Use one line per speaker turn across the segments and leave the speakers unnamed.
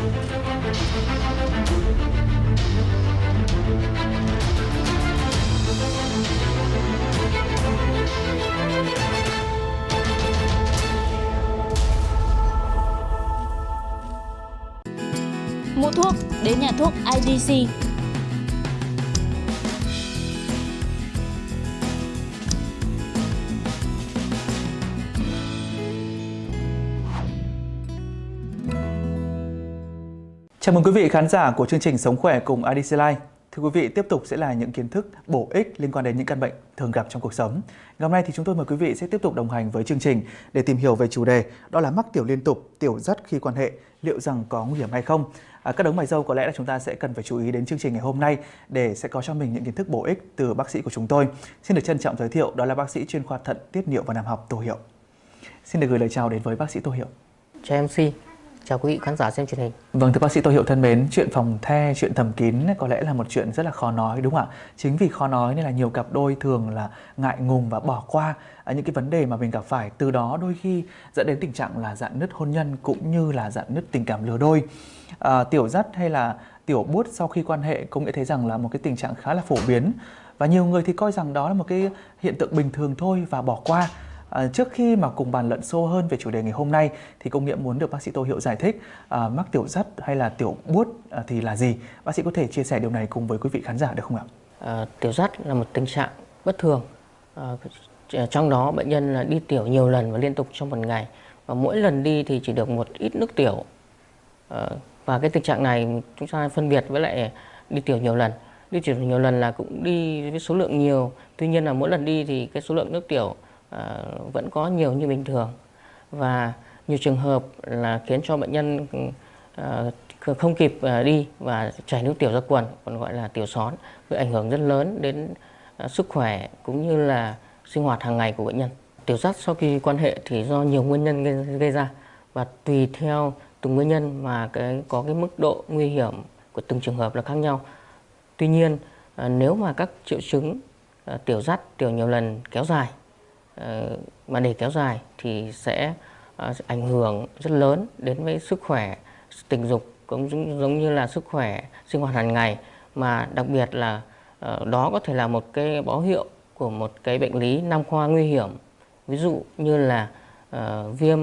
Mua thuốc đến nhà thuốc IDC.
Chào mừng quý vị khán giả của chương trình Sống khỏe cùng IDC Life. Thưa quý vị, tiếp tục sẽ là những kiến thức bổ ích liên quan đến những căn bệnh thường gặp trong cuộc sống. Ngày hôm nay thì chúng tôi mời quý vị sẽ tiếp tục đồng hành với chương trình để tìm hiểu về chủ đề đó là mắc tiểu liên tục, tiểu dắt khi quan hệ, liệu rằng có nguy hiểm hay không? À, các đấng mày dâu có lẽ là chúng ta sẽ cần phải chú ý đến chương trình ngày hôm nay để sẽ có cho mình những kiến thức bổ ích từ bác sĩ của chúng tôi. Xin được trân trọng giới thiệu đó là bác sĩ chuyên khoa thận, tiết niệu và nam học Tô Hiệu. Xin được gửi lời chào đến với bác sĩ Tô Hiệu.
Chào MC, chào quý vị khán giả xem truyền hình.
Vâng thưa bác sĩ Tô Hiệu thân mến, chuyện phòng the, chuyện thầm kín có lẽ là một chuyện rất là khó nói đúng không ạ? Chính vì khó nói nên là nhiều cặp đôi thường là ngại ngùng và bỏ qua à, những cái vấn đề mà mình gặp phải. Từ đó đôi khi dẫn đến tình trạng là dạn nứt hôn nhân cũng như là dạn nứt tình cảm lứa đôi. À, tiểu dắt hay là tiểu bút sau khi quan hệ cũng nghĩa thấy rằng là một cái tình trạng khá là phổ biến và nhiều người thì coi rằng đó là một cái hiện tượng bình thường thôi và bỏ qua À, trước khi mà cùng bàn luận sâu hơn về chủ đề ngày hôm nay thì công nghĩa muốn được bác sĩ Tô Hiệu giải thích à, mắc tiểu dắt hay là tiểu buốt à, thì là gì? Bác sĩ có thể chia sẻ điều này cùng với quý vị khán giả được không ạ?
À, tiểu dắt là một tình trạng bất thường. À, à, trong đó bệnh nhân là đi tiểu nhiều lần và liên tục trong một ngày và mỗi lần đi thì chỉ được một ít nước tiểu. À, và cái tình trạng này chúng ta phân biệt với lại đi tiểu nhiều lần. Đi tiểu nhiều lần là cũng đi với số lượng nhiều. Tuy nhiên là mỗi lần đi thì cái số lượng nước tiểu Ờ, vẫn có nhiều như bình thường. Và nhiều trường hợp là khiến cho bệnh nhân ờ, không kịp ờ, đi và chảy nước tiểu ra quần còn gọi là tiểu són gây ảnh hưởng rất lớn đến sức khỏe cũng như là sinh hoạt hàng ngày của bệnh nhân. Tiểu dắt sau khi quan hệ thì do nhiều nguyên nhân gây, gây ra. Và tùy theo từng nguyên nhân mà cái có cái mức độ nguy hiểm của từng trường hợp là khác nhau. Tuy nhiên nếu mà các triệu chứng tiểu dắt tiểu nhiều lần kéo dài Ờ, mà để kéo dài thì sẽ ờ, ảnh hưởng rất lớn đến với sức khỏe, tình dục cũng giống như là sức khỏe sinh hoạt hàng ngày. Mà đặc biệt là ờ, đó có thể là một cái báo hiệu của một cái bệnh lý nam khoa nguy hiểm. Ví dụ như là viêm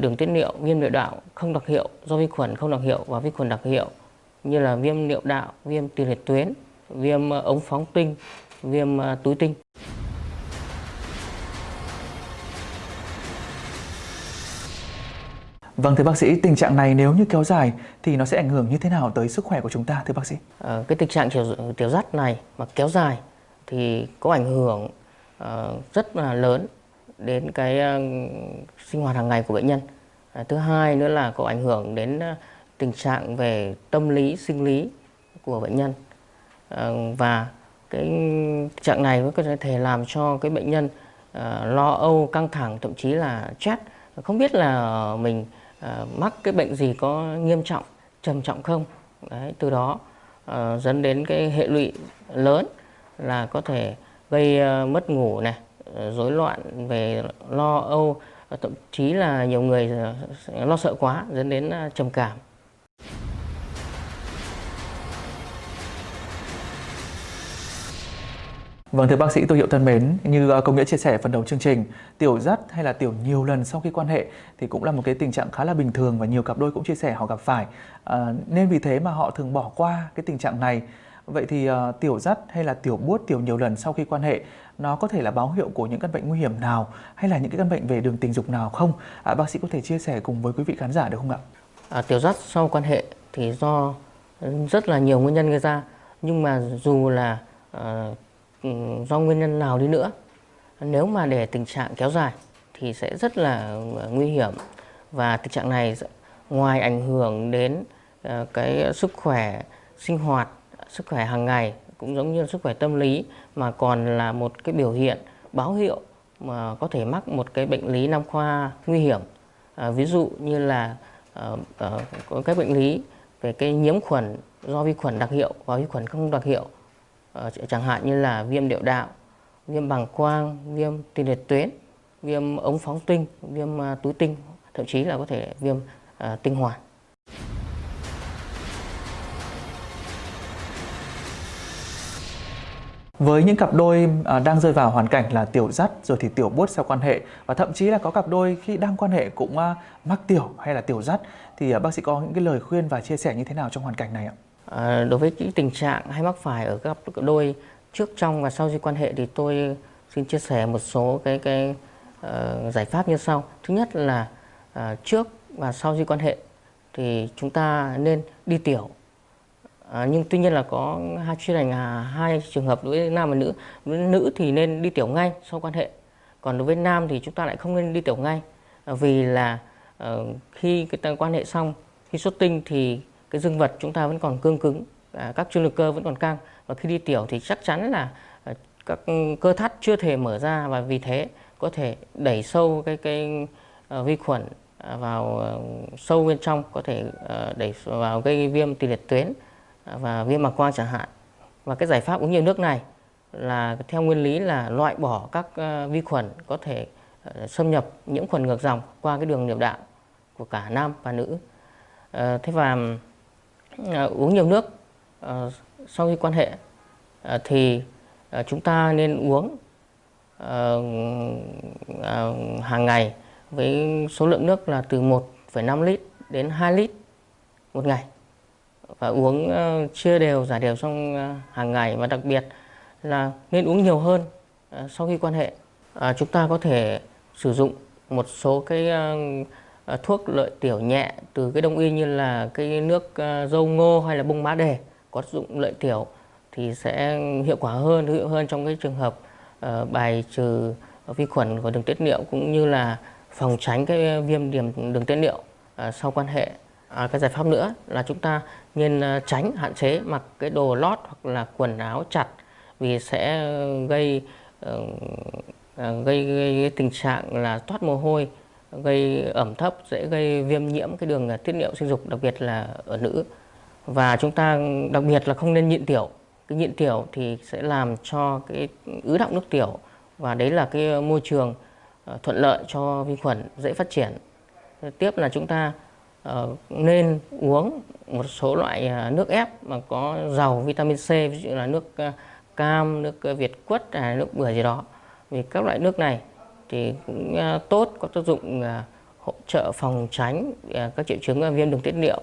đường tiết niệu, viêm niệu đạo không đặc hiệu do vi khuẩn không đặc hiệu và vi khuẩn đặc hiệu, như là viêm niệu đạo, viêm tiền liệt tuyến, viêm ống phóng tinh, viêm túi tinh.
Vâng thưa bác sĩ, tình trạng này nếu như kéo dài thì nó sẽ ảnh hưởng như thế nào tới sức khỏe của chúng ta thưa bác sĩ?
À, cái tình trạng tiểu, tiểu dắt này mà kéo dài thì có ảnh hưởng uh, rất là lớn đến cái uh, sinh hoạt hàng ngày của bệnh nhân. À, thứ hai nữa là có ảnh hưởng đến uh, tình trạng về tâm lý, sinh lý của bệnh nhân. À, và cái trạng này có thể làm cho cái bệnh nhân uh, lo âu, căng thẳng, thậm chí là stress. Không biết là mình uh, Ờ, mắc cái bệnh gì có nghiêm trọng trầm trọng không? Đấy, từ đó uh, dẫn đến cái hệ lụy lớn là có thể gây uh, mất ngủ này rối loạn về lo âu thậm chí là nhiều người lo sợ quá dẫn đến trầm cảm.
Vâng thưa bác sĩ tôi hiệu thân mến, như à, công nghĩa chia sẻ phần đầu chương trình, tiểu dắt hay là tiểu nhiều lần sau khi quan hệ thì cũng là một cái tình trạng khá là bình thường và nhiều cặp đôi cũng chia sẻ họ gặp phải. À, nên vì thế mà họ thường bỏ qua cái tình trạng này. Vậy thì uh, tiểu dắt hay là tiểu buốt tiểu nhiều lần sau khi quan hệ nó có thể là báo hiệu của những căn bệnh nguy hiểm nào hay là những cái căn bệnh về đường tình dục nào không? À, bác sĩ có thể chia sẻ cùng với quý vị khán giả được không ạ?
À, tiểu dắt sau quan hệ thì do rất là nhiều nguyên nhân gây ra nhưng mà dù là uh, Ừ, do nguyên nhân nào đi nữa. Nếu mà để tình trạng kéo dài thì sẽ rất là ờ, nguy hiểm. Và tình trạng này ngoài ảnh hưởng đến ờ, cái sức khỏe sinh hoạt sức khỏe hàng ngày cũng giống như sức khỏe tâm lý mà còn là một cái biểu hiện báo hiệu mà có thể mắc một cái bệnh lý nam khoa nguy hiểm. À, ví dụ như là uh, à, có các bệnh lý về cái nhiễm khuẩn do vi khuẩn đặc hiệu và vi khuẩn không đặc hiệu Ờ, chẳng hạn như là viêm điệu đạo, viêm bằng quang, viêm tiền liệt tuyến, viêm ống phóng tinh, viêm à, túi tinh, thậm chí là có thể viêm à, tinh hoàn.
Với những cặp đôi à, đang rơi vào hoàn cảnh là tiểu dắt rồi thì tiểu buốt sau quan hệ và thậm chí là có cặp đôi khi đang quan hệ cũng mắc tiểu hay là tiểu dắt thì bác sĩ có những cái lời khuyên và chia sẻ như thế nào trong hoàn cảnh này ạ?
À, đối với những tình trạng hay mắc phải ở các cặp đôi trước trong và sau khi quan hệ thì tôi xin chia sẻ một số cái cái uh, giải pháp như sau. Thứ nhất là uh, trước và sau khi quan hệ thì chúng ta nên đi tiểu À, nhưng tuy nhiên là có hai chuyên ngành à, hai trường hợp đối với nam và nữ. Đối với nữ thì nên đi tiểu ngay sau quan hệ. Còn đối với nam thì chúng ta lại không nên đi tiểu ngay. À, vì là uh, khi cái quan hệ xong, khi xuất tinh thì cái dương vật chúng ta vẫn còn cương cứng, à, các chương lực cơ vẫn còn căng. Và khi đi tiểu thì chắc chắn là à, các ừ, cơ thắt chưa thể mở ra và vì thế có thể đẩy sâu cái cái uh, vi khuẩn à, vào uh, sâu bên trong có thể uh, đẩy vào gây viêm tỳ liệt tuyến và viêm màng quang chẳng hạn. Và cái giải pháp uống nhiều nước này là theo nguyên lý là loại bỏ các uh, vi khuẩn có thể uh, xâm nhập nhiễm khuẩn ngược dòng qua cái đường niệu đạo của cả nam và nữ. Uh, thế và uh, À, uống nhiều nước uh, sau khi quan hệ uh, thì uh, chúng ta nên uống uh, uh, hàng ngày với số lượng nước là từ 1,5 lít đến 2 lít một ngày và uống uh, chia đều giải đều trong uh, hàng ngày và đặc biệt là nên uống nhiều hơn uh, sau khi quan hệ. Uh, chúng ta có thể sử dụng một số cái uh, Ờ, thuốc lợi tiểu nhẹ từ cái đông y như là cái nước ờ, dâu ngô hay là bông má đề có dụng lợi tiểu thì sẽ hiệu quả hơn, hữu hiệu hơn trong cái trường hợp uh, bài trừ vi khuẩn của đường tiết niệu cũng như là phòng tránh cái viêm điểm đường tiết niệu uh, sau quan hệ. À, cái giải pháp nữa là chúng ta nên tránh hạn chế mặc cái đồ lót hoặc là quần áo chặt vì sẽ gây uh, gây, gây tình trạng là toát mồ hôi gây ẩm thấp dễ gây viêm nhiễm cái đường tiết niệu sinh dục đặc biệt là ở nữ. Và chúng ta đặc biệt là không nên nhịn tiểu. Cái nhịn tiểu thì sẽ làm cho cái ứ động nước tiểu và đấy là cái môi trường ờ, thuận lợi cho vi khuẩn dễ phát triển. Tiếp là chúng ta ờ, nên uống một số loại ờ, nước ép mà có giàu vitamin C ví dụ là nước cam, nước Việt quất hay nước bưởi gì đó. Vì các loại nước này thì cũng à, tốt có tác dụng à, hỗ trợ phòng tránh à, các triệu chứng viêm đường tiết niệu.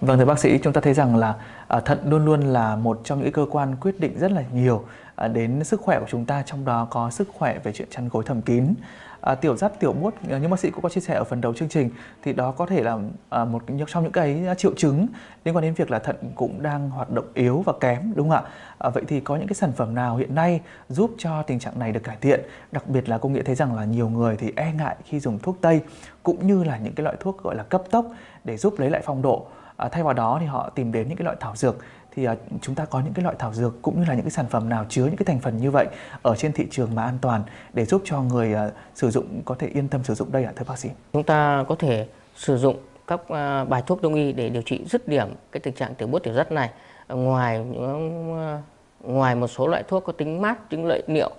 Vâng thưa bác sĩ, chúng ta thấy rằng là à, thận luôn luôn là một trong những cơ quan quyết định rất là nhiều à, đến sức khỏe của chúng ta, trong đó có sức khỏe về chuyện chăn gối thầm kín. À, tiểu giáp tiểu buốt à, như bác sĩ cũng có chia sẻ ở phần đầu chương trình thì đó có thể là à, một trong những cái à, triệu chứng liên quan đến việc là thận cũng đang hoạt động yếu và kém đúng không ạ? À, vậy thì có những cái sản phẩm nào hiện nay giúp cho tình trạng này được cải thiện? Đặc biệt là công nghệ thấy rằng là nhiều người thì e ngại khi dùng thuốc tây cũng như là những cái loại thuốc gọi là cấp tốc để giúp lấy lại phong độ à, thay vào đó thì họ tìm đến những cái loại thảo dược thì à, chúng ta có những cái loại thảo dược cũng như là những cái sản phẩm nào chứa những cái thành phần như vậy ở trên thị trường mà an toàn để giúp cho người à, sử dụng có thể yên tâm sử dụng đây ạ, thưa bác sĩ?
Chúng ta có thể sử dụng các à, bài thuốc đông y để điều trị dứt điểm cái tình trạng tiểu bút tiểu rất này. Ngoài ờ, ngoài một số loại thuốc có tính mát, tính lợi niệu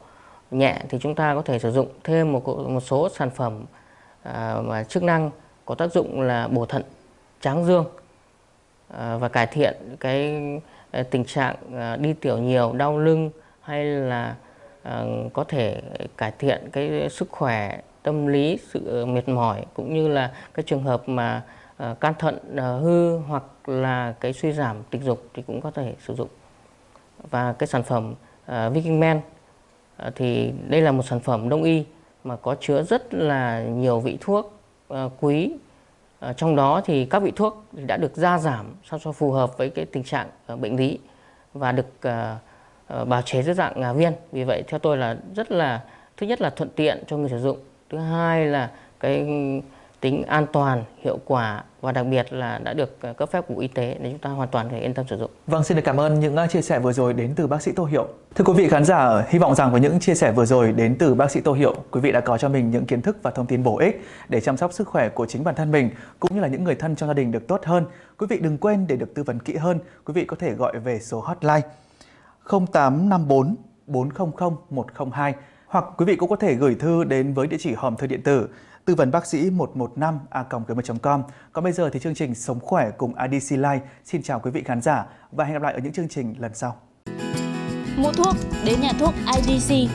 nhẹ thì chúng ta có thể sử dụng thêm một một số sản phẩm mà chức năng có tác dụng là bổ thận tráng dương. Ờ, và cải thiện cái ờ, tình trạng ờ, đi tiểu nhiều, đau lưng hay là có thể cải thiện cái sức khỏe tâm lý, sự mệt mỏi cũng như là cái trường hợp mà can thận hư hoặc là cái suy giảm tình dục thì cũng có thể sử dụng. Và cái sản phẩm Viking Men thì đây là một sản phẩm đông y mà có chứa rất là nhiều vị thuốc quý Ờ, trong đó thì các vị thuốc đã được gia giảm sao cho phù hợp với cái tình trạng ờ, bệnh lý và được ờ, bào chế dưới dạng à, viên. Vì vậy theo tôi là rất là thứ nhất là thuận tiện cho người sử dụng, thứ hai là cái tính an toàn, hiệu quả và đặc biệt là đã được ờ, cấp phép của Y tế để chúng ta hoàn toàn có thể yên tâm sử dụng.
Vâng, xin được cảm ơn những ờ, chia sẻ vừa rồi đến từ bác sĩ Tô Hiệu. Thưa quý vị khán giả, ờ, hy vọng rằng với những chia sẻ vừa rồi đến từ bác sĩ Tô Hiệu, quý vị đã có cho mình những kiến thức và thông tin bổ ích để chăm sóc sức khỏe của chính bản thân mình cũng như là những người thân trong gia đình được tốt hơn. Quý vị đừng quên để được tư vấn kỹ hơn, quý vị có thể gọi về số hotline 0854 400 102 hoặc quý vị cũng có thể gửi thư đến với địa chỉ hòm thư điện tử tư vấn bác sĩ 115 a com. Còn bây giờ thì chương trình Sống khỏe cùng IDC Life xin chào quý vị khán giả và hẹn gặp lại ở những chương trình lần sau.
Mua thuốc, đến nhà thuốc IDC